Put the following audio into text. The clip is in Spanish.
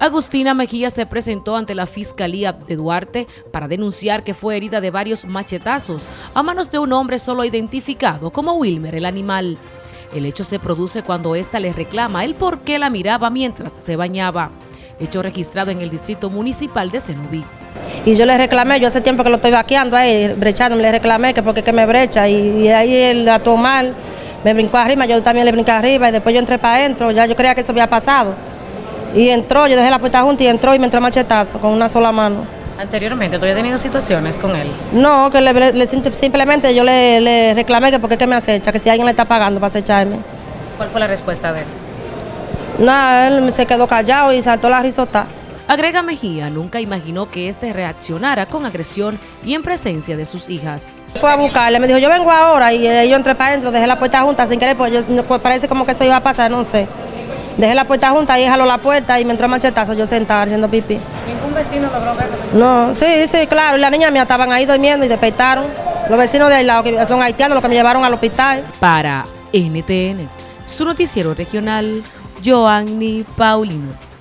Agustina Mejía se presentó ante la Fiscalía de Duarte para denunciar que fue herida de varios machetazos a manos de un hombre solo identificado como Wilmer el animal. El hecho se produce cuando ésta le reclama el por qué la miraba mientras se bañaba. Hecho registrado en el Distrito Municipal de Cenubí. Y yo le reclamé, yo hace tiempo que lo estoy vaqueando ahí, brechándome, le reclamé que porque que me brecha y, ahí él actuó mal, me brincó arriba, yo también le brinqué arriba y después yo entré para adentro, ya yo creía que eso había pasado. Y entró, yo dejé la puerta junta y entró y me entró machetazo con una sola mano. Anteriormente, ¿tú habías tenido situaciones con él? No, que le, simplemente yo le, reclamé que por qué me acecha, que si alguien le está pagando para acecharme. ¿Cuál fue la respuesta de él? Nada, él se quedó callado y saltó la risota. Agrega Mejía, nunca imaginó que éste reaccionara con agresión y en presencia de sus hijas. Fue a buscarle, me dijo, yo vengo ahora y yo entré para adentro, dejé la puerta junta sin querer, pues, yo, pues parece como que eso iba a pasar, no sé. Dejé la puerta junta y jaló la puerta y me entró machetazo yo sentada haciendo pipí. ¿Ningún vecino logró verlo? No, sí, sí, claro. Y la niña mía estaban ahí durmiendo y despertaron. Los vecinos de al lado, que son haitianos, los que me llevaron al hospital. Para NTN, su noticiero regional, Joanny Paulino.